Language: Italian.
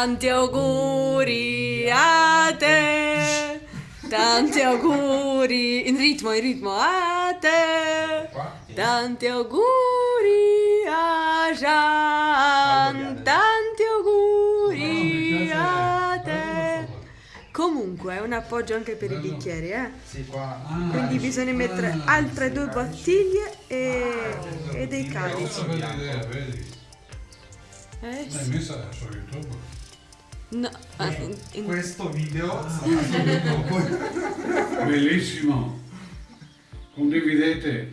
Tanti auguri a te. Tanti auguri. In ritmo, in ritmo a te. Tanti auguri a Gian. Tanti auguri a te. Comunque è un appoggio anche per i bicchieri, eh. Quindi bisogna mettere altre due bottiglie e, e dei calici. Eh sì. No, ah, in- in- Questo video sarà subito dopo. Bellissimo! Condividete!